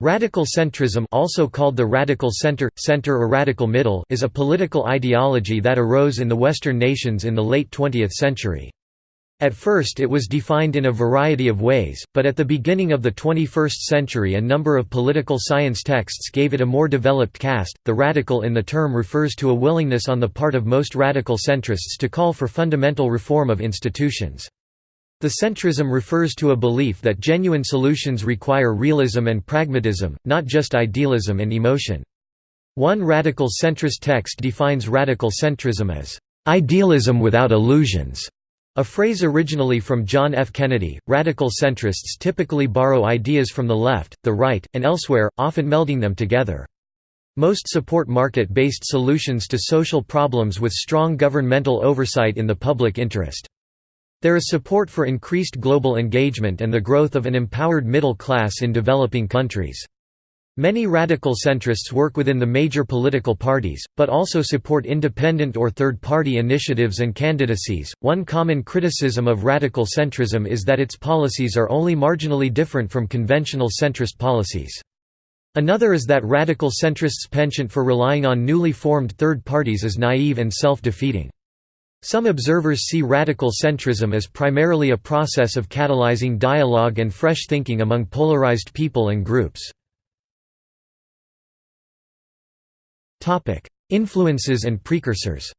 Radical centrism also called the radical center, center or radical middle is a political ideology that arose in the Western nations in the late 20th century. At first it was defined in a variety of ways, but at the beginning of the 21st century a number of political science texts gave it a more developed cast. The radical in the term refers to a willingness on the part of most radical centrists to call for fundamental reform of institutions. The centrism refers to a belief that genuine solutions require realism and pragmatism, not just idealism and emotion. One radical centrist text defines radical centrism as, "...idealism without illusions", a phrase originally from John F. Kennedy. Radical centrists typically borrow ideas from the left, the right, and elsewhere, often melding them together. Most support market-based solutions to social problems with strong governmental oversight in the public interest. There is support for increased global engagement and the growth of an empowered middle class in developing countries. Many radical centrists work within the major political parties, but also support independent or third party initiatives and candidacies. One common criticism of radical centrism is that its policies are only marginally different from conventional centrist policies. Another is that radical centrists' penchant for relying on newly formed third parties is naive and self defeating. Some observers see radical centrism as primarily a process of catalyzing dialogue and fresh thinking among polarized people and groups. Influences and precursors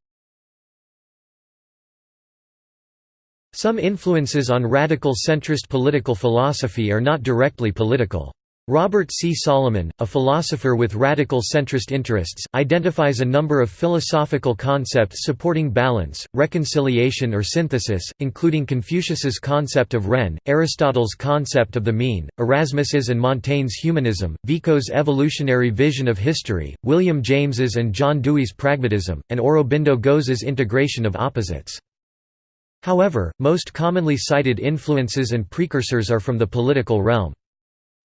Some influences on radical centrist political philosophy are not directly political. Robert C. Solomon, a philosopher with radical centrist interests, identifies a number of philosophical concepts supporting balance, reconciliation or synthesis, including Confucius's concept of Ren, Aristotle's concept of the mean, Erasmus's and Montaigne's humanism, Vico's evolutionary vision of history, William James's and John Dewey's pragmatism, and Aurobindo Ghosh's integration of opposites. However, most commonly cited influences and precursors are from the political realm.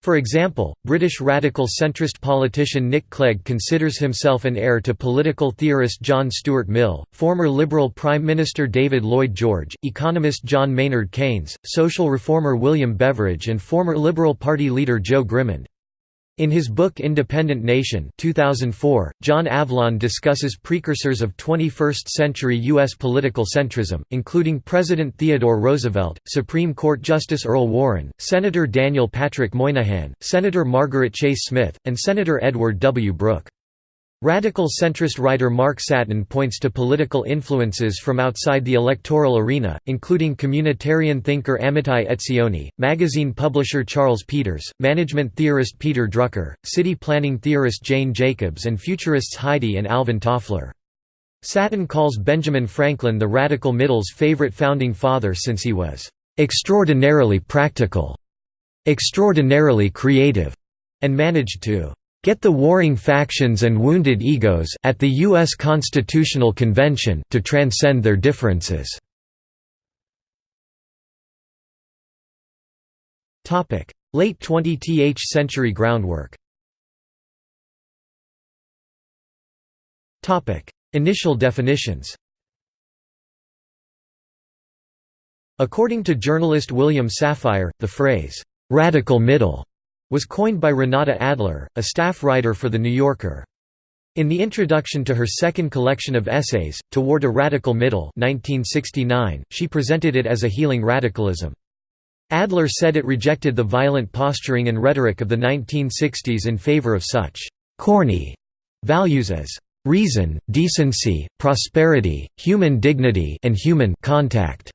For example, British radical centrist politician Nick Clegg considers himself an heir to political theorist John Stuart Mill, former Liberal Prime Minister David Lloyd George, economist John Maynard Keynes, social reformer William Beveridge and former Liberal Party leader Joe Grimond. In his book Independent Nation 2004, John Avlon discusses precursors of 21st-century U.S. political centrism, including President Theodore Roosevelt, Supreme Court Justice Earl Warren, Senator Daniel Patrick Moynihan, Senator Margaret Chase Smith, and Senator Edward W. Brooke. Radical centrist writer Mark Satin points to political influences from outside the electoral arena, including communitarian thinker Amitai Etzioni, magazine publisher Charles Peters, management theorist Peter Drucker, city planning theorist Jane Jacobs and futurists Heidi and Alvin Toffler. Satin calls Benjamin Franklin the radical middle's favorite founding father since he was "...extraordinarily practical, extraordinarily creative," and managed to get the warring factions and wounded egos at the U.S. Constitutional Convention to transcend their differences. Late 20th century groundwork Initial definitions According to journalist William Safire, the phrase, "'radical middle' was coined by Renata Adler, a staff writer for The New Yorker. In the introduction to her second collection of essays, Toward a Radical Middle 1969, she presented it as a healing radicalism. Adler said it rejected the violent posturing and rhetoric of the 1960s in favor of such «corny» values as «reason, decency, prosperity, human dignity and human contact».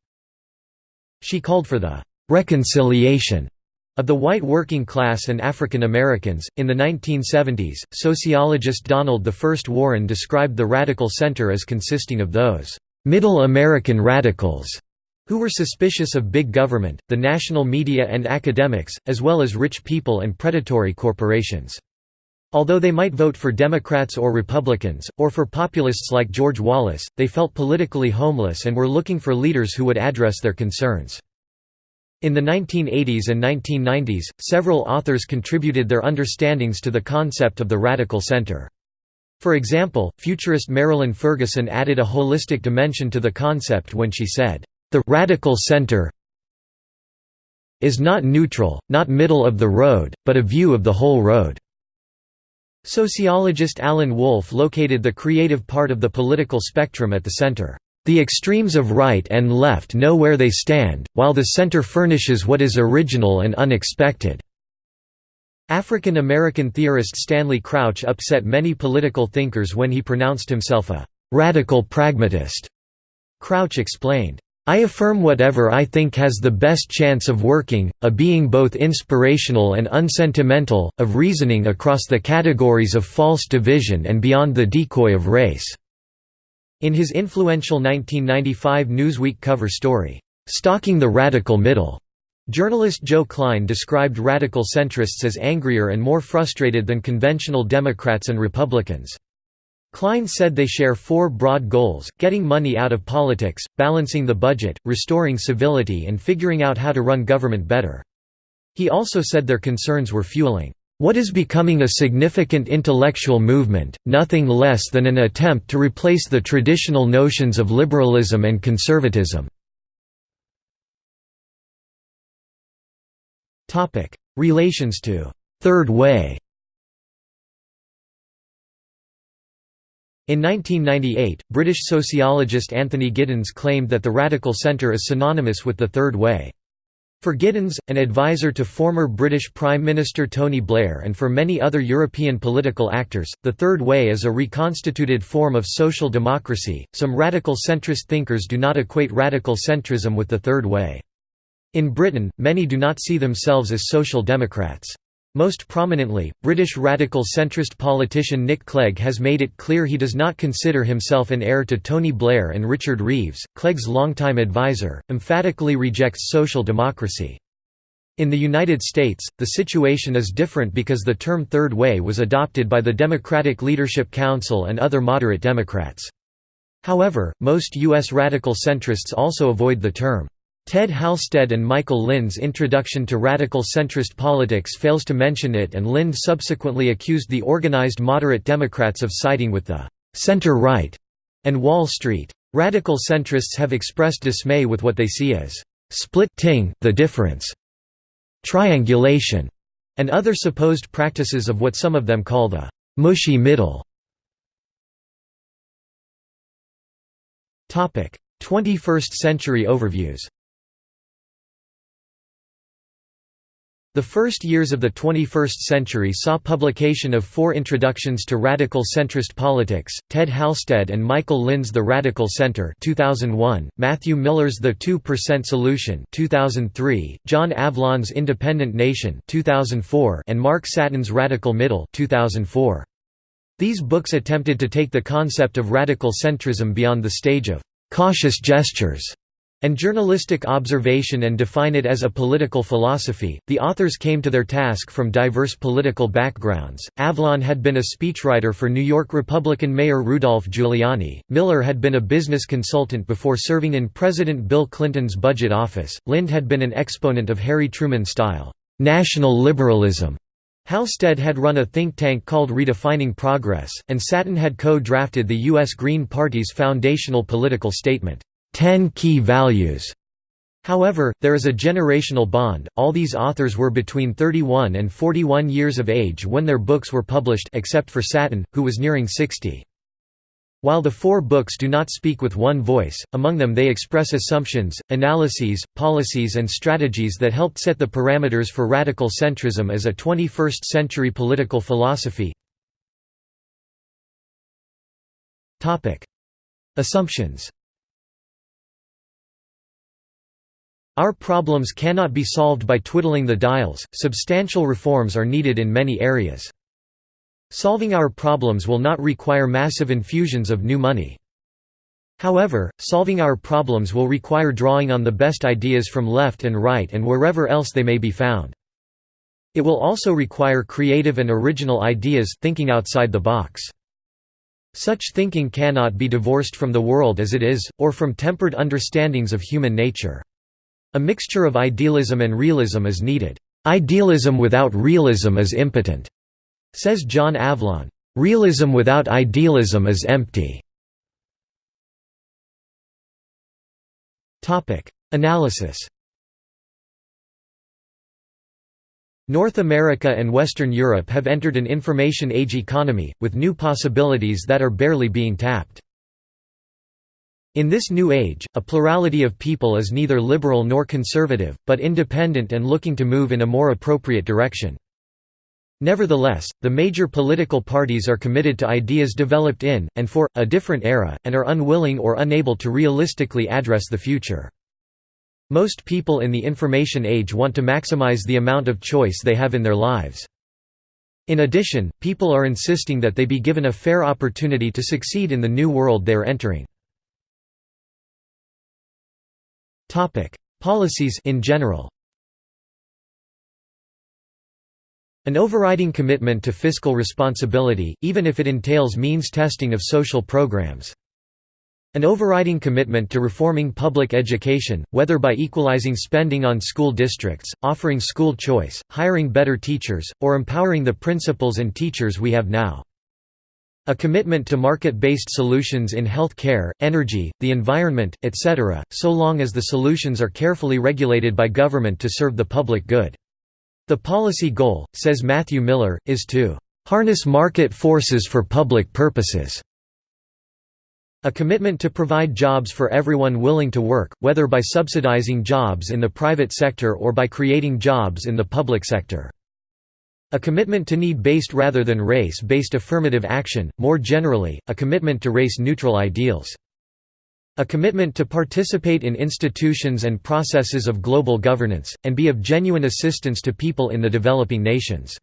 She called for the «reconciliation» Of the white working class and African Americans, in the 1970s, sociologist Donald I. Warren described the radical center as consisting of those «middle American radicals» who were suspicious of big government, the national media and academics, as well as rich people and predatory corporations. Although they might vote for Democrats or Republicans, or for populists like George Wallace, they felt politically homeless and were looking for leaders who would address their concerns. In the 1980s and 1990s, several authors contributed their understandings to the concept of the radical center. For example, futurist Marilyn Ferguson added a holistic dimension to the concept when she said, "...the radical center is not neutral, not middle of the road, but a view of the whole road." Sociologist Alan Wolfe located the creative part of the political spectrum at the center. The extremes of right and left know where they stand, while the center furnishes what is original and unexpected. African American theorist Stanley Crouch upset many political thinkers when he pronounced himself a «radical pragmatist». Crouch explained, I affirm whatever I think has the best chance of working, a being both inspirational and unsentimental, of reasoning across the categories of false division and beyond the decoy of race." In his influential 1995 Newsweek cover story, "'Stalking the Radical Middle' Journalist Joe Klein described radical centrists as angrier and more frustrated than conventional Democrats and Republicans. Klein said they share four broad goals, getting money out of politics, balancing the budget, restoring civility and figuring out how to run government better. He also said their concerns were fueling what is becoming a significant intellectual movement, nothing less than an attempt to replace the traditional notions of liberalism and conservatism. Relations to Third Way In 1998, British sociologist Anthony Giddens claimed that the radical centre is synonymous with the Third Way. For Giddens, an advisor to former British Prime Minister Tony Blair and for many other European political actors, the Third Way is a reconstituted form of social democracy. Some radical centrist thinkers do not equate radical centrism with the Third Way. In Britain, many do not see themselves as social democrats. Most prominently, British radical centrist politician Nick Clegg has made it clear he does not consider himself an heir to Tony Blair and Richard Reeves. Clegg's longtime advisor, emphatically rejects social democracy. In the United States, the situation is different because the term Third Way was adopted by the Democratic Leadership Council and other moderate Democrats. However, most U.S. radical centrists also avoid the term. Ted Halstead and Michael Lind's introduction to radical centrist politics fails to mention it and Lind subsequently accused the organized moderate Democrats of siding with the «center-right» and Wall Street. Radical centrists have expressed dismay with what they see as «split ting the difference», «triangulation», and other supposed practices of what some of them call the «mushy middle». 21st century overviews The first years of the 21st century saw publication of four introductions to radical centrist politics, Ted Halstead and Michael Lind's The Radical Center 2001, Matthew Miller's The 2% Solution 2003, John Avlon's Independent Nation 2004, and Mark Satin's Radical Middle 2004. These books attempted to take the concept of radical centrism beyond the stage of «cautious gestures» and journalistic observation and define it as a political philosophy. The authors came to their task from diverse political backgrounds. Avlon had been a speechwriter for New York Republican Mayor Rudolph Giuliani. Miller had been a business consultant before serving in President Bill Clinton's budget office. Lind had been an exponent of Harry Truman style national liberalism. Halstead had run a think tank called Redefining Progress, and Satin had co-drafted the U.S. Green Party's foundational political statement. Ten Key Values. However, there is a generational bond. All these authors were between 31 and 41 years of age when their books were published except for Satin, who was nearing 60. While the four books do not speak with one voice, among them they express assumptions, analyses, policies and strategies that helped set the parameters for radical centrism as a 21st-century political philosophy. Assumptions Our problems cannot be solved by twiddling the dials, substantial reforms are needed in many areas. Solving our problems will not require massive infusions of new money. However, solving our problems will require drawing on the best ideas from left and right and wherever else they may be found. It will also require creative and original ideas thinking outside the box. Such thinking cannot be divorced from the world as it is, or from tempered understandings of human nature. A mixture of idealism and realism is needed. Idealism without realism is impotent, says John Avlon. Realism without idealism is empty. Topic: Analysis. North America and Western Europe have entered an information age economy, with new possibilities that are barely being tapped. In this new age, a plurality of people is neither liberal nor conservative, but independent and looking to move in a more appropriate direction. Nevertheless, the major political parties are committed to ideas developed in, and for, a different era, and are unwilling or unable to realistically address the future. Most people in the information age want to maximize the amount of choice they have in their lives. In addition, people are insisting that they be given a fair opportunity to succeed in the new world they are entering. Policies in general An overriding commitment to fiscal responsibility, even if it entails means testing of social programs. An overriding commitment to reforming public education, whether by equalizing spending on school districts, offering school choice, hiring better teachers, or empowering the principals and teachers we have now. A commitment to market-based solutions in health care, energy, the environment, etc., so long as the solutions are carefully regulated by government to serve the public good. The policy goal, says Matthew Miller, is to "...harness market forces for public purposes." A commitment to provide jobs for everyone willing to work, whether by subsidizing jobs in the private sector or by creating jobs in the public sector. A commitment to need-based rather than race-based affirmative action, more generally, a commitment to race-neutral ideals. A commitment to participate in institutions and processes of global governance, and be of genuine assistance to people in the developing nations.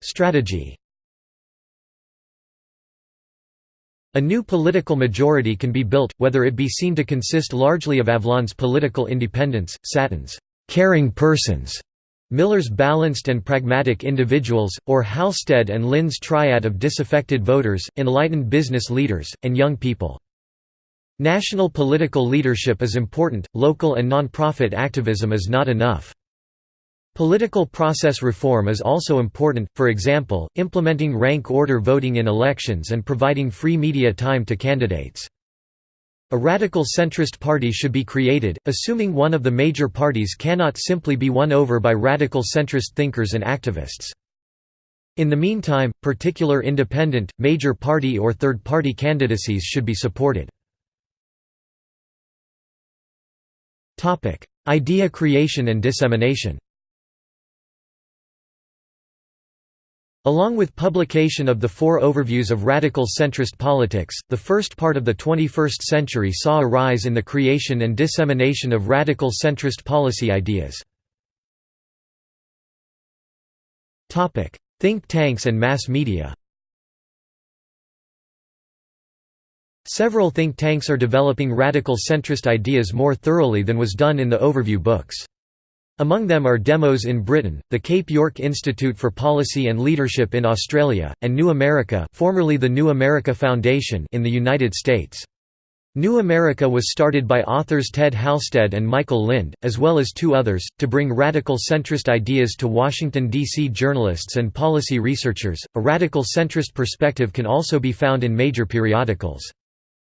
Strategy A new political majority can be built, whether it be seen to consist largely of Avlon's political independents, Satin's caring persons, Miller's balanced and pragmatic individuals, or Halstead and Lind's triad of disaffected voters, enlightened business leaders, and young people. National political leadership is important, local and non-profit activism is not enough. Political process reform is also important, for example, implementing rank order voting in elections and providing free media time to candidates. A radical centrist party should be created, assuming one of the major parties cannot simply be won over by radical centrist thinkers and activists. In the meantime, particular independent, major party or third-party candidacies should be supported. Idea creation and dissemination Along with publication of the four overviews of radical centrist politics, the first part of the 21st century saw a rise in the creation and dissemination of radical centrist policy ideas. Think tanks and mass media Several think tanks are developing radical centrist ideas more thoroughly than was done in the overview books. Among them are Demos in Britain, the Cape York Institute for Policy and Leadership in Australia, and New America formerly the New America Foundation in the United States. New America was started by authors Ted Halstead and Michael Lind, as well as two others, to bring radical centrist ideas to Washington, D.C. journalists and policy researchers. A radical centrist perspective can also be found in major periodicals.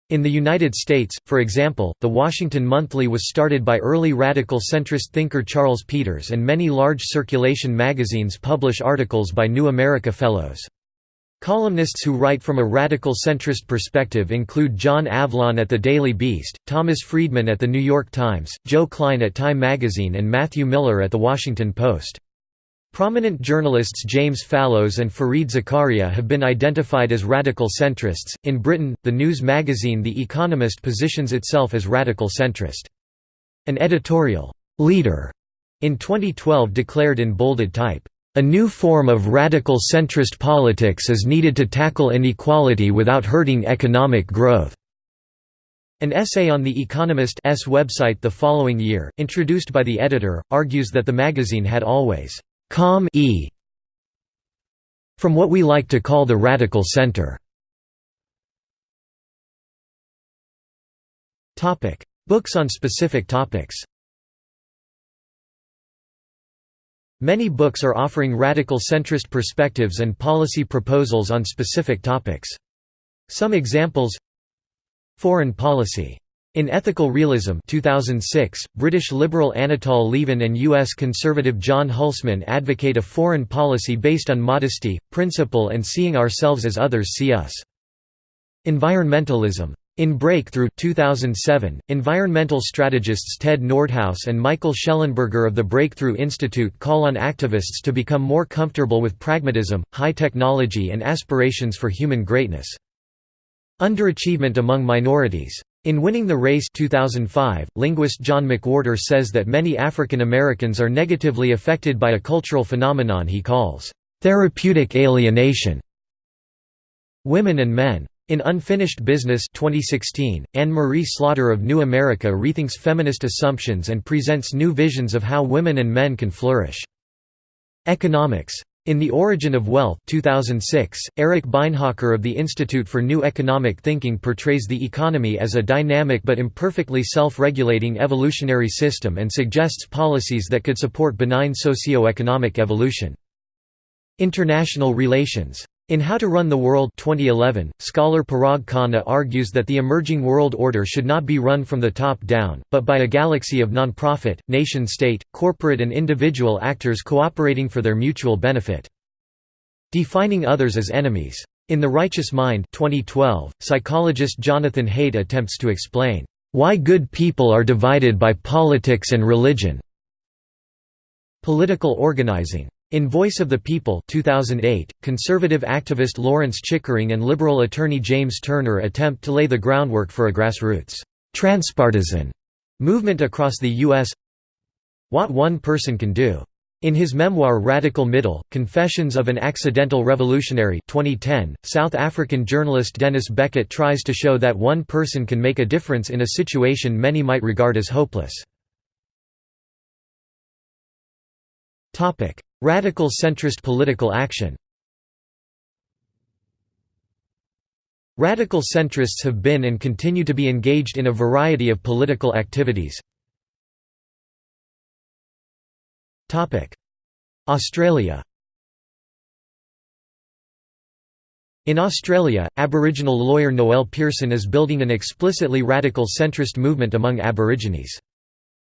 In the United States, for example, The Washington Monthly was started by early radical centrist thinker Charles Peters and many large circulation magazines publish articles by New America Fellows. Columnists who write from a radical centrist perspective include John Avlon at the Daily Beast, Thomas Friedman at The New York Times, Joe Klein at Time magazine and Matthew Miller at The Washington Post. Prominent journalists James Fallows and Fareed Zakaria have been identified as radical centrists. In Britain, the news magazine The Economist positions itself as radical centrist. An editorial leader in 2012 declared in bolded type, "A new form of radical centrist politics is needed to tackle inequality without hurting economic growth." An essay on The Economist's website the following year, introduced by the editor, argues that the magazine had always Com e from what we like to call the radical center. Topic: Books on specific topics. Many books are offering radical centrist perspectives and policy proposals on specific topics. Some examples Foreign policy In Ethical Realism 2006, British liberal Anatol Lieven and U.S. conservative John Hulsman advocate a foreign policy based on modesty, principle and seeing ourselves as others see us. Environmentalism. In Breakthrough 2007, environmental strategists Ted Nordhaus and Michael Shellenberger of the Breakthrough Institute call on activists to become more comfortable with pragmatism, high technology and aspirations for human greatness. Underachievement among minorities. In Winning the Race 2005, linguist John McWhorter says that many African Americans are negatively affected by a cultural phenomenon he calls, "...therapeutic alienation". Women and Men. In Unfinished Business 2016, Anne-Marie Slaughter of New America rethinks feminist assumptions and presents new visions of how women and men can flourish. Economics. In The Origin of Wealth 2006, Eric Beinhocker of the Institute for New Economic Thinking portrays the economy as a dynamic but imperfectly self-regulating evolutionary system and suggests policies that could support benign socio-economic evolution. International relations. In How to Run the World 2011, scholar Parag Khanna argues that the emerging world order should not be run from the top down, but by a galaxy of non-profit, nation-state, corporate and individual actors cooperating for their mutual benefit. Defining others as enemies. In The Righteous Mind 2012, psychologist Jonathan Haidt attempts to explain, "...why good people are divided by politics and religion." Political organizing in Voice of the People 2008, conservative activist Lawrence Chickering and liberal attorney James Turner attempt to lay the groundwork for a grassroots, transpartisan movement across the U.S. What One Person Can Do. In his memoir Radical Middle, Confessions of an Accidental Revolutionary 2010, South African journalist Denis Beckett tries to show that one person can make a difference in a situation many might regard as hopeless. Radical centrist political action Radical centrists have been and continue to be engaged in a variety of political activities. Australia In Australia, Aboriginal lawyer Noel Pearson is building an explicitly radical centrist movement among Aborigines.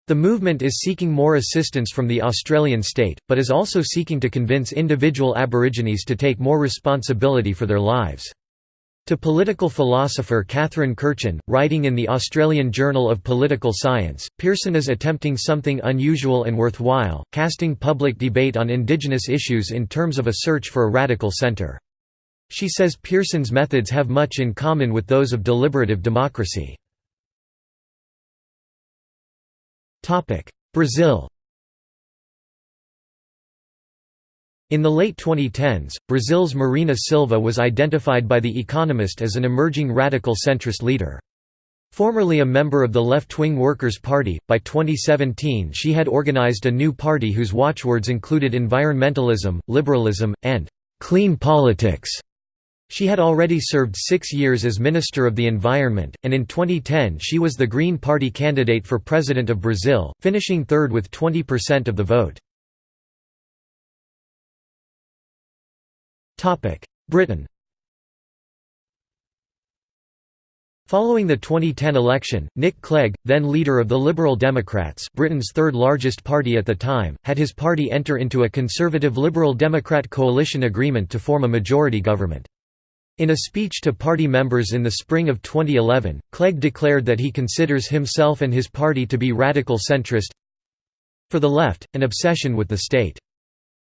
The movement is seeking more assistance from the Australian state, but is also seeking to convince individual Aborigines to take more responsibility for their lives. To political philosopher Catherine Kirchin, writing in the Australian Journal of Political Science, Pearson is attempting something unusual and worthwhile, casting public debate on Indigenous issues in terms of a search for a radical centre. She says Pearson's methods have much in common with those of deliberative democracy. Brazil In the late 2010s, Brazil's Marina Silva was identified by The Economist as an emerging radical centrist leader. Formerly a member of the left-wing Workers' Party, by 2017 she had organized a new party whose watchwords included environmentalism, liberalism, and «clean politics». She had already served six years as Minister of the Environment, and in 2010 she was the Green Party candidate for President of Brazil, finishing third with 20% of the vote. Britain Following the 2010 election, Nick Clegg, then leader of the Liberal Democrats Britain's third largest party at the time, had his party enter into a Conservative Liberal Democrat coalition agreement to form a majority government. In a speech to party members in the spring of 2011, Clegg declared that he considers himself and his party to be radical centrist For the left, an obsession with the state.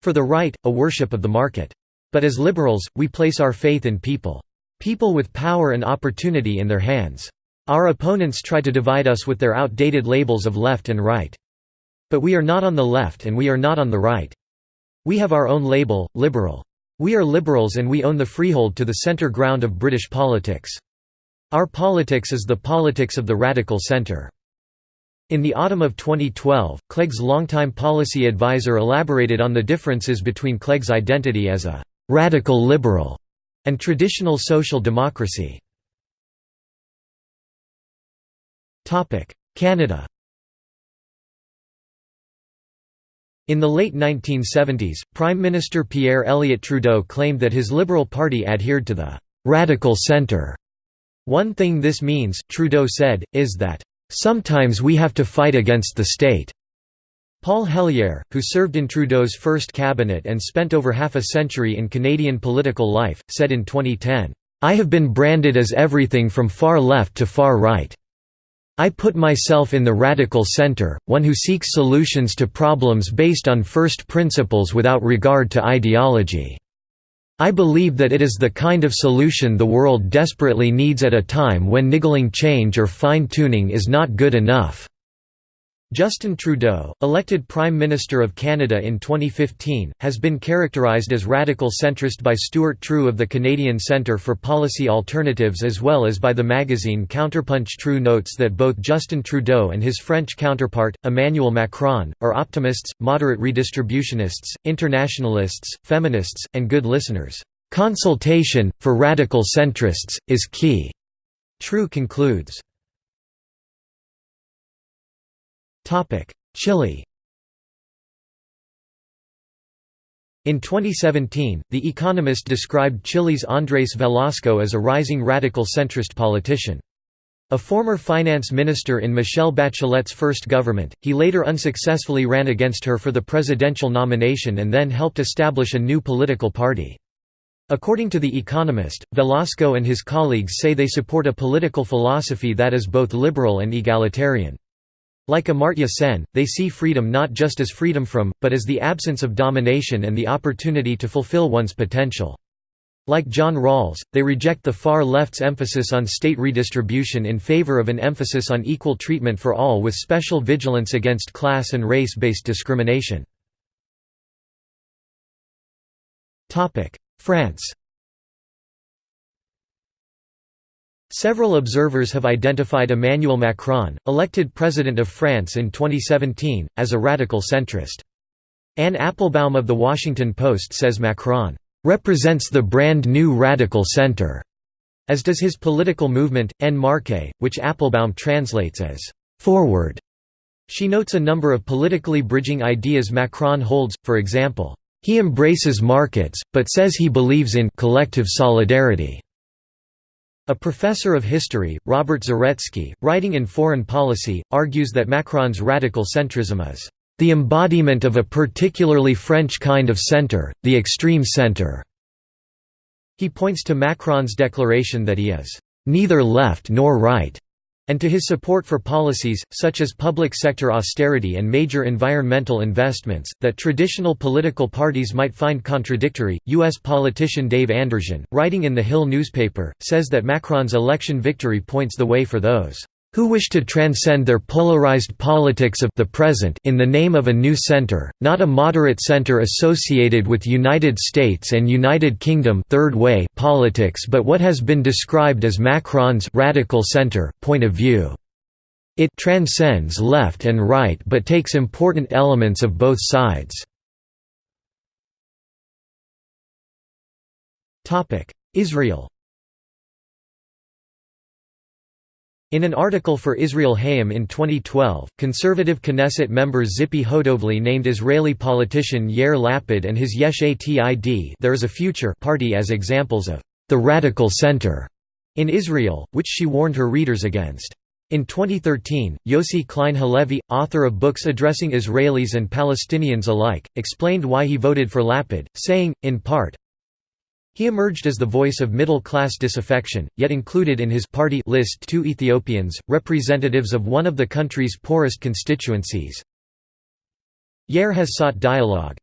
For the right, a worship of the market. But as liberals, we place our faith in people. People with power and opportunity in their hands. Our opponents try to divide us with their outdated labels of left and right. But we are not on the left and we are not on the right. We have our own label, liberal. We are liberals and we own the freehold to the centre ground of British politics. Our politics is the politics of the radical centre. In the autumn of 2012, Clegg's longtime policy advisor elaborated on the differences between Clegg's identity as a «radical liberal» and traditional social democracy. Canada In the late 1970s, Prime Minister Pierre Elliott Trudeau claimed that his Liberal Party adhered to the «radical centre». One thing this means, Trudeau said, is that "...sometimes we have to fight against the state." Paul Hellyer, who served in Trudeau's first cabinet and spent over half a century in Canadian political life, said in 2010, "...I have been branded as everything from far left to far right. I put myself in the radical center, one who seeks solutions to problems based on first principles without regard to ideology. I believe that it is the kind of solution the world desperately needs at a time when niggling change or fine-tuning is not good enough." Justin Trudeau, elected Prime Minister of Canada in 2015, has been characterized as radical centrist by Stuart Trew of the Canadian Centre for Policy Alternatives as well as by the magazine Counterpunch Trew notes that both Justin Trudeau and his French counterpart, Emmanuel Macron, are optimists, moderate redistributionists, internationalists, feminists, and good listeners. "...consultation, for radical centrists, is key." Trew concludes. Chile In 2017, The Economist described Chile's Andrés Velasco as a rising radical centrist politician. A former finance minister in Michelle Bachelet's first government, he later unsuccessfully ran against her for the presidential nomination and then helped establish a new political party. According to The Economist, Velasco and his colleagues say they support a political philosophy that is both liberal and egalitarian. Like Amartya Sen, they see freedom not just as freedom from, but as the absence of domination and the opportunity to fulfill one's potential. Like John Rawls, they reject the far left's emphasis on state redistribution in favor of an emphasis on equal treatment for all with special vigilance against class and race-based discrimination. France Several observers have identified Emmanuel Macron, elected President of France in 2017, as a radical centrist. Anne Applebaum of The Washington Post says Macron, "...represents the brand new radical center", as does his political movement, En Marche, which Applebaum translates as, "...forward". She notes a number of politically bridging ideas Macron holds, for example, "...he embraces markets, but says he believes in collective solidarity." A professor of history, Robert Zaretsky, writing in Foreign Policy, argues that Macron's radical centrism is the embodiment of a particularly French kind of centre, the extreme centre. He points to Macron's declaration that he is neither left nor right, and to his support for policies, such as public sector austerity and major environmental investments, that traditional political parties might find contradictory. U.S. politician Dave Anderson, writing in The Hill newspaper, says that Macron's election victory points the way for those who wish to transcend their polarized politics of the present in the name of a new center, not a moderate center associated with United States and United Kingdom third way politics but what has been described as Macron's radical center point of view. It transcends left and right but takes important elements of both sides. Israel In an article for Israel Hayom in 2012, conservative Knesset member Tzipi Hotovely named Israeli politician Yair Lapid and his Yesh Atid there is a future party as examples of the radical center in Israel, which she warned her readers against. In 2013, Yossi Klein Halevi, author of books addressing Israelis and Palestinians alike, explained why he voted for Lapid, saying, in part, he emerged as the voice of middle-class disaffection, yet included in his party list two Ethiopians, representatives of one of the country's poorest constituencies. Yair has sought dialogue.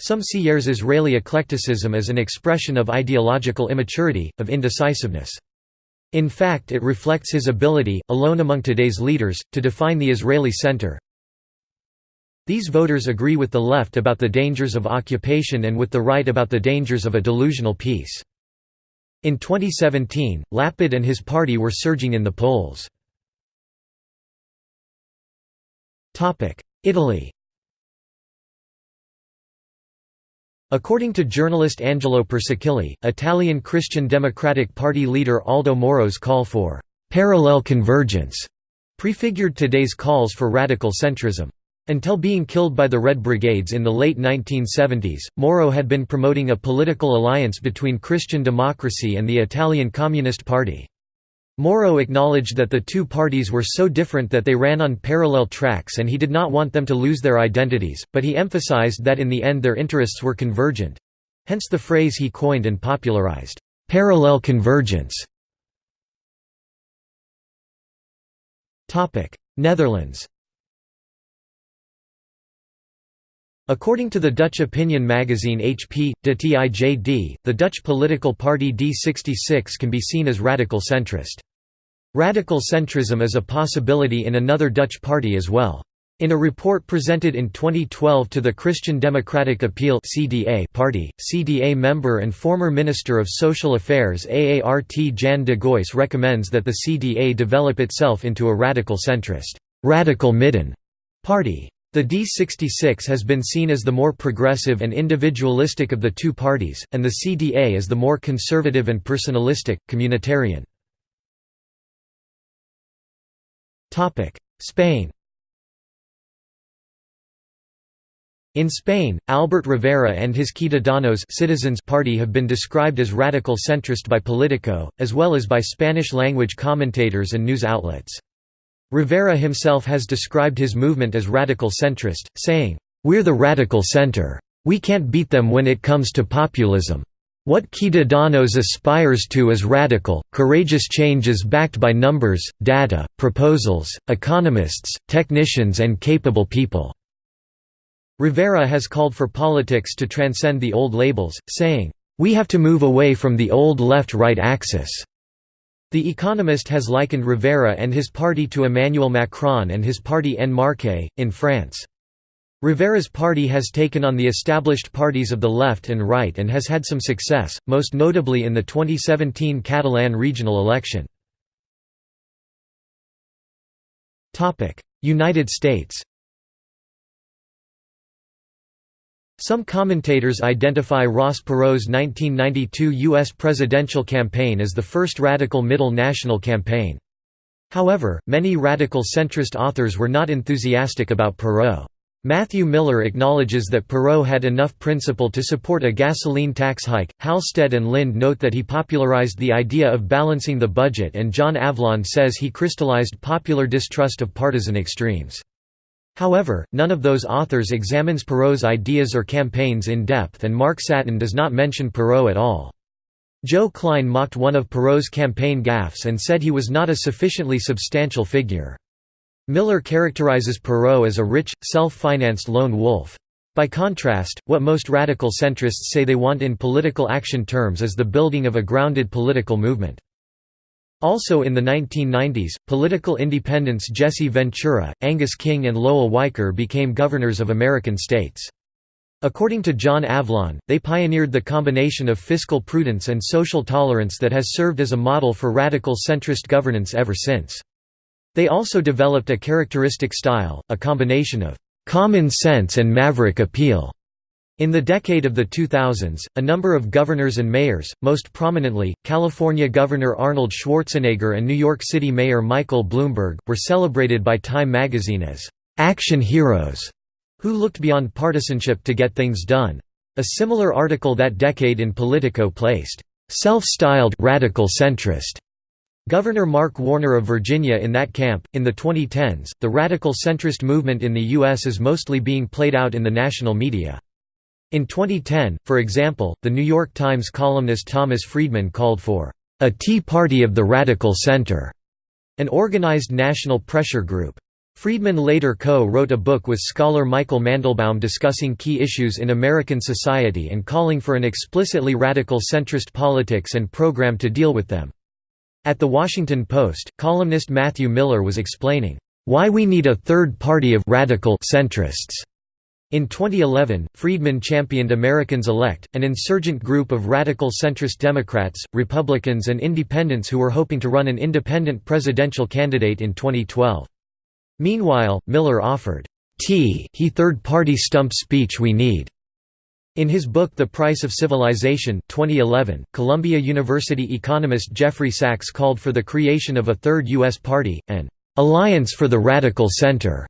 Some see Yair's Israeli eclecticism as an expression of ideological immaturity, of indecisiveness. In fact it reflects his ability, alone among today's leaders, to define the Israeli center, these voters agree with the left about the dangers of occupation and with the right about the dangers of a delusional peace. In 2017, Lapid and his party were surging in the polls. Italy According to journalist Angelo Persichilli, Italian Christian Democratic Party leader Aldo Moro's call for «parallel convergence» prefigured today's calls for radical centrism. Until being killed by the Red Brigades in the late 1970s, Moro had been promoting a political alliance between Christian democracy and the Italian Communist Party. Moro acknowledged that the two parties were so different that they ran on parallel tracks and he did not want them to lose their identities, but he emphasized that in the end their interests were convergent—hence the phrase he coined and popularized, "'parallel convergence". Netherlands According to the Dutch opinion magazine HP, de Tijd, the Dutch political party D66 can be seen as radical centrist. Radical centrism is a possibility in another Dutch party as well. In a report presented in 2012 to the Christian Democratic Appeal (CDA) party, CDA member and former Minister of Social Affairs Aart Jan de Geus recommends that the CDA develop itself into a radical centrist, radical midden party. The D66 has been seen as the more progressive and individualistic of the two parties, and the CDA as the more conservative and personalistic, communitarian. Spain In Spain, Albert Rivera and his Ciudadanos Citizens Party have been described as radical centrist by Politico, as well as by Spanish-language commentators and news outlets. Rivera himself has described his movement as radical centrist, saying, "'We're the radical center. We can't beat them when it comes to populism. What Ciudadanos aspires to is radical, courageous changes backed by numbers, data, proposals, economists, technicians and capable people." Rivera has called for politics to transcend the old labels, saying, "...we have to move away from the old left-right axis." The Economist has likened Rivera and his party to Emmanuel Macron and his party En Marche, in France. Rivera's party has taken on the established parties of the left and right and has had some success, most notably in the 2017 Catalan regional election. United States Some commentators identify Ross Perot's 1992 U.S. presidential campaign as the first radical middle national campaign. However, many radical centrist authors were not enthusiastic about Perot. Matthew Miller acknowledges that Perot had enough principle to support a gasoline tax hike. Halstead and Lind note that he popularized the idea of balancing the budget, and John Avlon says he crystallized popular distrust of partisan extremes. However, none of those authors examines Perot's ideas or campaigns in depth, and Mark Satin does not mention Perot at all. Joe Klein mocked one of Perot's campaign gaffes and said he was not a sufficiently substantial figure. Miller characterizes Perot as a rich, self-financed lone wolf. By contrast, what most radical centrists say they want in political action terms is the building of a grounded political movement. Also in the 1990s, political independents Jesse Ventura, Angus King and Lowell Weicker became governors of American states. According to John Avlon, they pioneered the combination of fiscal prudence and social tolerance that has served as a model for radical centrist governance ever since. They also developed a characteristic style, a combination of common sense and maverick appeal. In the decade of the 2000s, a number of governors and mayors, most prominently, California Governor Arnold Schwarzenegger and New York City Mayor Michael Bloomberg, were celebrated by Time magazine as «action heroes» who looked beyond partisanship to get things done. A similar article that decade in Politico placed «self-styled radical centrist» Governor Mark Warner of Virginia in that camp. In the 2010s, the radical centrist movement in the U.S. is mostly being played out in the national media. In 2010, for example, The New York Times columnist Thomas Friedman called for a Tea Party of the Radical Center, an organized national pressure group. Friedman later co-wrote a book with scholar Michael Mandelbaum discussing key issues in American society and calling for an explicitly radical centrist politics and program to deal with them. At The Washington Post, columnist Matthew Miller was explaining, "...why we need a third party of radical centrists." In 2011, Friedman championed Americans Elect, an insurgent group of radical centrist Democrats, Republicans and independents who were hoping to run an independent presidential candidate in 2012. Meanwhile, Miller offered, "T he third-party stump speech we need." In his book The Price of Civilization 2011, Columbia University economist Jeffrey Sachs called for the creation of a third U.S. party, an "'Alliance for the Radical Center'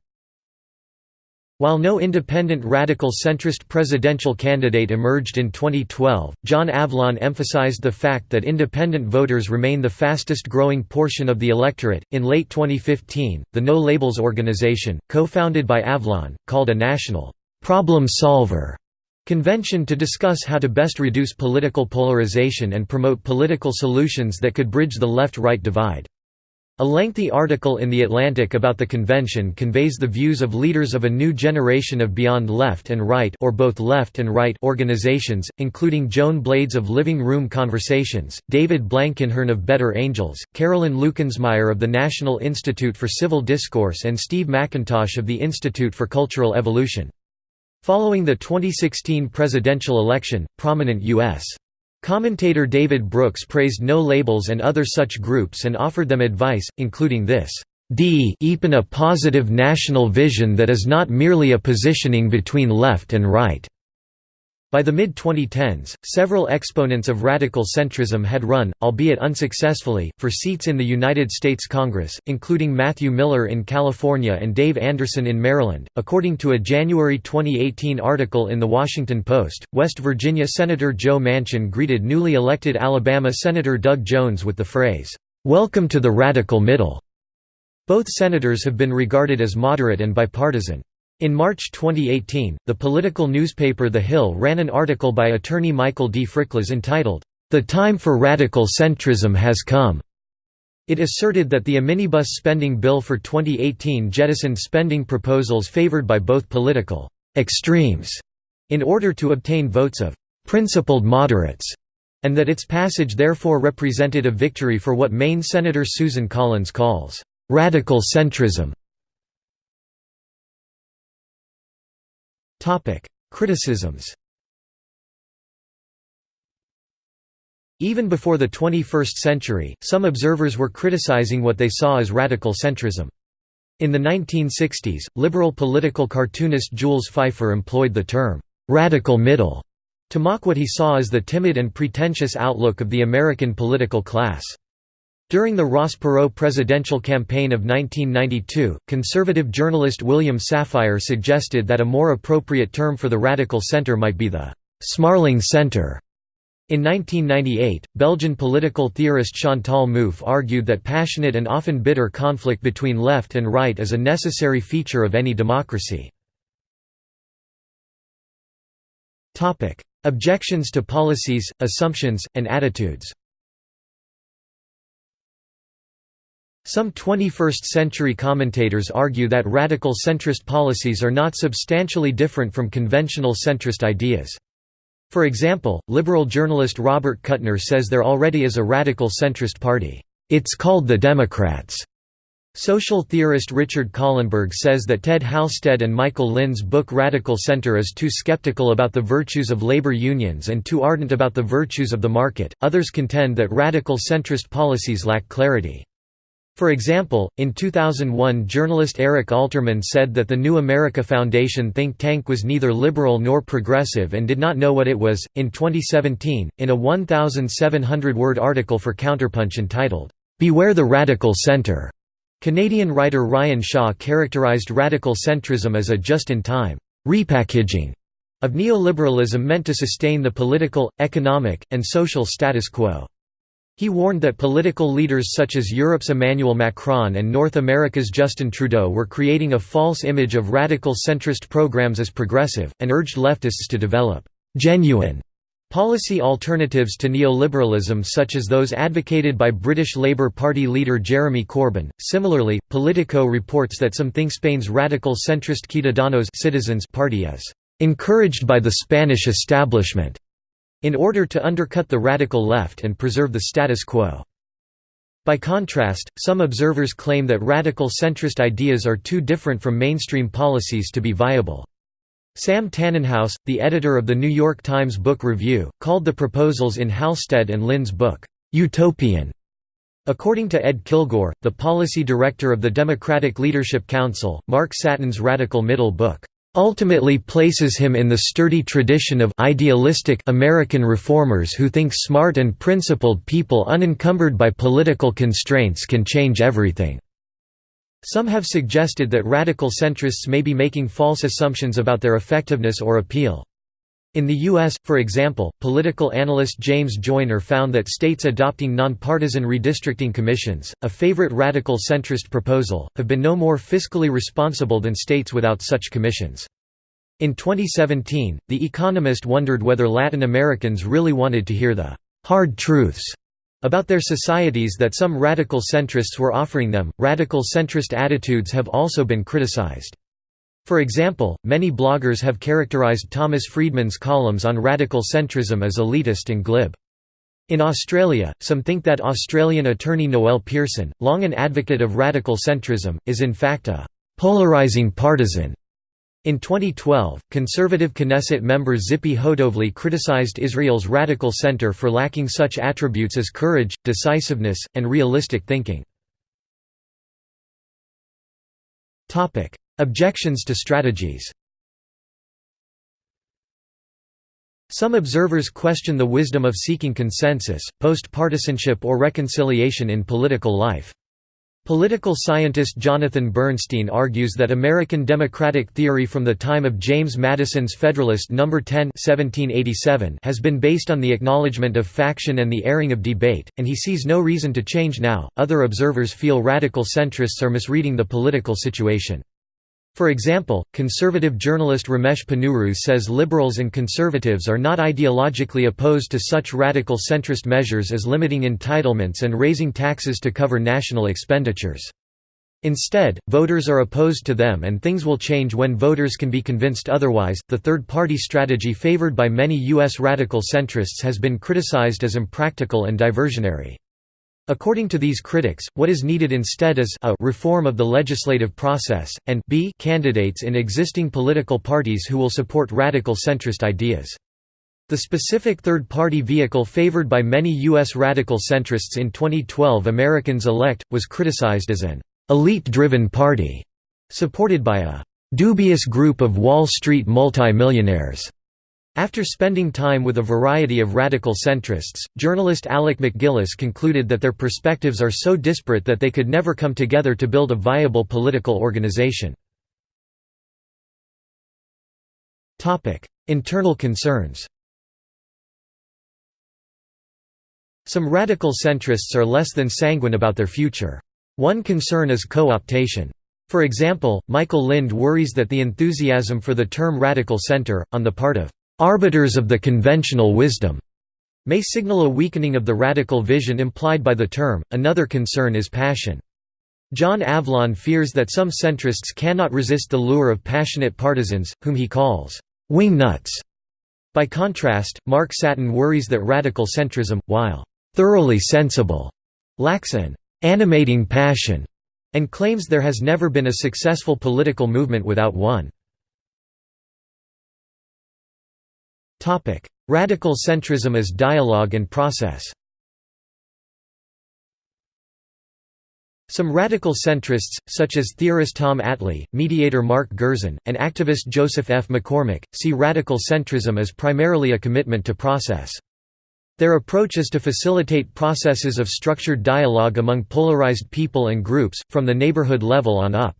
While no independent radical centrist presidential candidate emerged in 2012, John Avlon emphasized the fact that independent voters remain the fastest growing portion of the electorate. In late 2015, the No Labels organization, co founded by Avlon, called a national problem solver convention to discuss how to best reduce political polarization and promote political solutions that could bridge the left right divide. A lengthy article in The Atlantic about the convention conveys the views of leaders of a new generation of Beyond Left and Right or both left and right organizations, including Joan Blades of Living Room Conversations, David Blankenhorn of Better Angels, Carolyn Lukensmeyer of the National Institute for Civil Discourse and Steve McIntosh of the Institute for Cultural Evolution. Following the 2016 presidential election, prominent U.S. Commentator David Brooks praised No Labels and other such groups and offered them advice, including this, "Deepen a positive national vision that is not merely a positioning between left and right." By the mid-2010s, several exponents of radical centrism had run, albeit unsuccessfully, for seats in the United States Congress, including Matthew Miller in California and Dave Anderson in Maryland. According to a January 2018 article in The Washington Post, West Virginia Senator Joe Manchin greeted newly elected Alabama Senator Doug Jones with the phrase, "'Welcome to the radical middle'". Both senators have been regarded as moderate and bipartisan. In March 2018, the political newspaper The Hill ran an article by attorney Michael D. Fryklas entitled, "'The Time for Radical Centrism Has Come'". It asserted that the omnibus spending bill for 2018 jettisoned spending proposals favored by both political «extremes» in order to obtain votes of «principled moderates» and that its passage therefore represented a victory for what Maine Senator Susan Collins calls «radical centrism». Topic: Criticisms. Even before the 21st century, some observers were criticizing what they saw as radical centrism. In the 1960s, liberal political cartoonist Jules Feiffer employed the term, "'radical middle' to mock what he saw as the timid and pretentious outlook of the American political class. During the Ross Perot presidential campaign of 1992, conservative journalist William Safire suggested that a more appropriate term for the radical center might be the «Smarling Center». In 1998, Belgian political theorist Chantal Mouffe argued that passionate and often bitter conflict between left and right is a necessary feature of any democracy. Objections to policies, assumptions, and attitudes Some 21st-century commentators argue that radical centrist policies are not substantially different from conventional centrist ideas. For example, liberal journalist Robert Kuttner says there already is a radical centrist party. It's called the Democrats. Social theorist Richard Kahlenberg says that Ted Halstead and Michael Lind's book Radical Center is too skeptical about the virtues of labor unions and too ardent about the virtues of the market. Others contend that radical centrist policies lack clarity. For example, in 2001 journalist Eric Alterman said that the New America Foundation think tank was neither liberal nor progressive and did not know what it was. In 2017, in a 1,700 word article for Counterpunch entitled, Beware the Radical Center, Canadian writer Ryan Shaw characterized radical centrism as a just in time repackaging of neoliberalism meant to sustain the political, economic, and social status quo. He warned that political leaders such as Europe's Emmanuel Macron and North America's Justin Trudeau were creating a false image of radical centrist programs as progressive, and urged leftists to develop «genuine» policy alternatives to neoliberalism such as those advocated by British Labour Party leader Jeremy Corbyn. Similarly, Politico reports that some think Spain's radical centrist Ciudadanos Citizens Party is encouraged by the Spanish establishment in order to undercut the radical left and preserve the status quo. By contrast, some observers claim that radical centrist ideas are too different from mainstream policies to be viable. Sam Tanenhaus, the editor of the New York Times Book Review, called the proposals in Halstead and Lind's book, "...utopian." According to Ed Kilgore, the policy director of the Democratic Leadership Council, Mark Satin's Radical Middle book, ultimately places him in the sturdy tradition of idealistic American reformers who think smart and principled people unencumbered by political constraints can change everything. Some have suggested that radical centrists may be making false assumptions about their effectiveness or appeal. In the U.S., for example, political analyst James Joyner found that states adopting nonpartisan redistricting commissions, a favorite radical centrist proposal, have been no more fiscally responsible than states without such commissions. In 2017, The Economist wondered whether Latin Americans really wanted to hear the hard truths about their societies that some radical centrists were offering them. Radical centrist attitudes have also been criticized. For example, many bloggers have characterized Thomas Friedman's columns on radical centrism as elitist and glib. In Australia, some think that Australian attorney Noel Pearson, long an advocate of radical centrism, is in fact a «polarising partisan». In 2012, conservative Knesset member Tzipi Hotovely criticized Israel's radical center for lacking such attributes as courage, decisiveness, and realistic thinking. Objections to strategies Some observers question the wisdom of seeking consensus, post-partisanship or reconciliation in political life. Political scientist Jonathan Bernstein argues that American democratic theory from the time of James Madison's Federalist No. 10 1787 has been based on the acknowledgement of faction and the airing of debate, and he sees no reason to change now. Other observers feel radical centrists are misreading the political situation. For example, conservative journalist Ramesh Ponnuru says liberals and conservatives are not ideologically opposed to such radical centrist measures as limiting entitlements and raising taxes to cover national expenditures. Instead, voters are opposed to them and things will change when voters can be convinced otherwise. The third party strategy favored by many U.S. radical centrists has been criticized as impractical and diversionary. According to these critics, what is needed instead is a reform of the legislative process, and b candidates in existing political parties who will support radical centrist ideas. The specific third-party vehicle favored by many U.S. radical centrists in 2012 Americans Elect, was criticized as an «elite-driven party», supported by a «dubious group of Wall Street multimillionaires». After spending time with a variety of radical centrists, journalist Alec MacGillis concluded that their perspectives are so disparate that they could never come together to build a viable political organization. Internal concerns Some radical centrists are less than sanguine about their future. One concern is co-optation. For example, Michael Lind worries that the enthusiasm for the term radical center, on the part of arbiters of the conventional wisdom may signal a weakening of the radical vision implied by the term. Another concern is passion. John Avlon fears that some centrists cannot resist the lure of passionate partisans, whom he calls wingnuts. By contrast, Mark Satin worries that radical centrism, while thoroughly sensible, lacks an animating passion, and claims there has never been a successful political movement without one. Radical centrism as dialogue and process Some radical centrists, such as theorist Tom Atlee, mediator Mark Gerzon, and activist Joseph F. McCormick, see radical centrism as primarily a commitment to process. Their approach is to facilitate processes of structured dialogue among polarized people and groups, from the neighborhood level on up.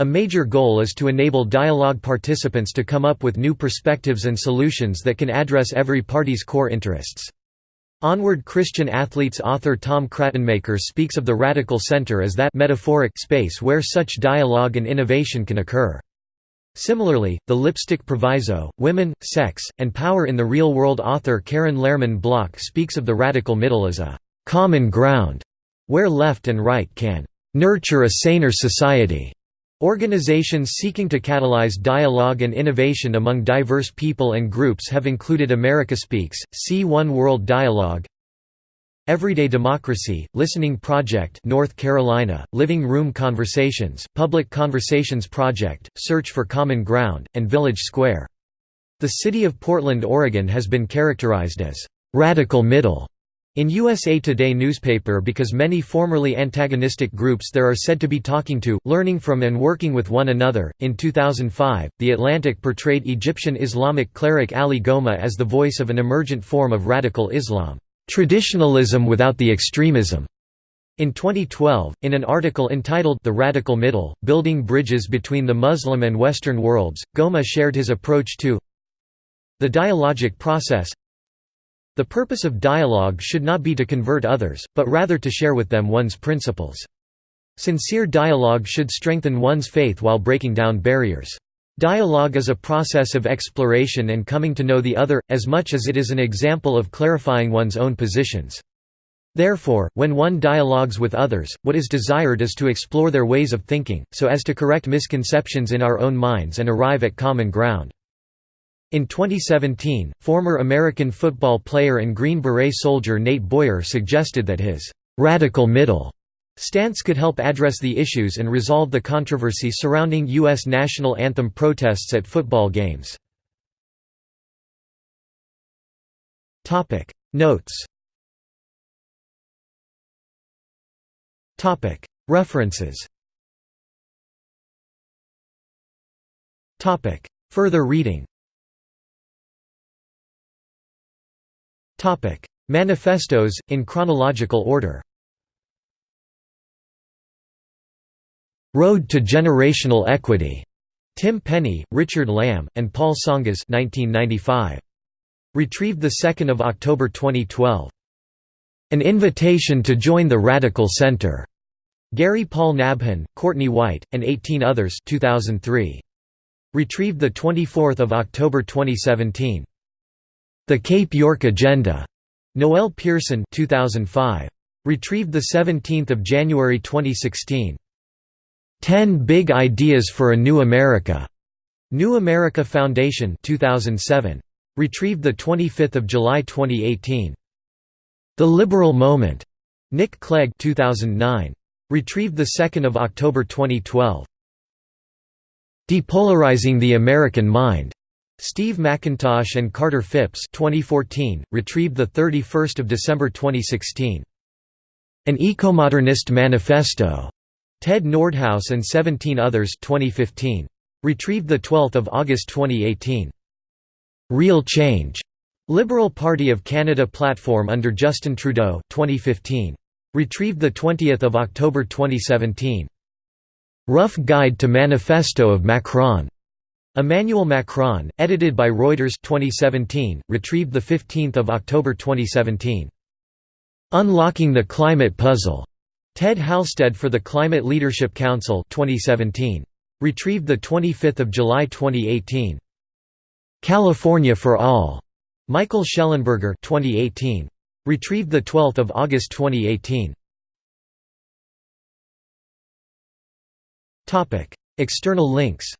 A major goal is to enable dialogue participants to come up with new perspectives and solutions that can address every party's core interests. Onward Christian Athletes author Tom Krattenmaker speaks of the radical center as that metaphoric space where such dialogue and innovation can occur. Similarly, the lipstick proviso, women, sex, and power in the real world author Karen Lehrman Block speaks of the radical middle as a common ground, where left and right can nurture a saner society. Organizations seeking to catalyze dialogue and innovation among diverse people and groups have included America Speaks, C1 World Dialogue, Everyday Democracy, Listening Project North Carolina, Living Room Conversations, Public Conversations Project, Search for Common Ground, and Village Square. The city of Portland, Oregon has been characterized as «radical middle» In USA Today newspaper because many formerly antagonistic groups there are said to be talking to, learning from and working with one another. In 2005, The Atlantic portrayed Egyptian Islamic cleric Ali Gomaa as the voice of an emergent form of radical Islam, traditionalism without the extremism. In 2012, in an article entitled The Radical Middle, Building Bridges Between the Muslim and Western Worlds, Gomaa shared his approach to the dialogic process The purpose of dialogue should not be to convert others, but rather to share with them one's principles. Sincere dialogue should strengthen one's faith while breaking down barriers. Dialogue is a process of exploration and coming to know the other, as much as it is an example of clarifying one's own positions. Therefore, when one dialogues with others, what is desired is to explore their ways of thinking, so as to correct misconceptions in our own minds and arrive at common ground. In 2017, former American football player and Green Beret soldier Nate Boyer suggested that his «radical middle» stance could help address the issues and resolve the controversy surrounding U.S. national anthem protests at football games. Notes. References. Further reading Manifestos, in chronological order Road to Generational Equity. Tim Penny, Richard Lamm, and Paul Tsongas 1995. Retrieved 2 October 2012. An Invitation to Join the Radical Center. Gary Paul Nabhan, Courtney White, and 18 others 2003. Retrieved 24 October 2017. The Cape York Agenda. Noel Pearson 2005. Retrieved 17 January 2016. 10 Big Ideas for a New America. New America Foundation 2007. Retrieved 25 July 2018. The Liberal Moment. Nick Clegg 2009. Retrieved 2 October 2012. Depolarizing the American Mind. Steve McIntosh and Carter Phipps 2014, retrieved 31 December 2016. An Ecomodernist Manifesto. Ted Nordhaus and 17 others 2015. Retrieved 12 August 2018. Real Change. Liberal Party of Canada platform under Justin Trudeau 2015. Retrieved 20 October 2017. Rough Guide to Manifesto of Macron. Emmanuel Macron, edited by Reuters 2017, retrieved 15 October 2017. Unlocking the Climate Puzzle. Ted Halstead for the Climate Leadership Council 2017. Retrieved 25 July 2018. California for All. Michael Shellenberger 2018. Retrieved 12 August 2018. External links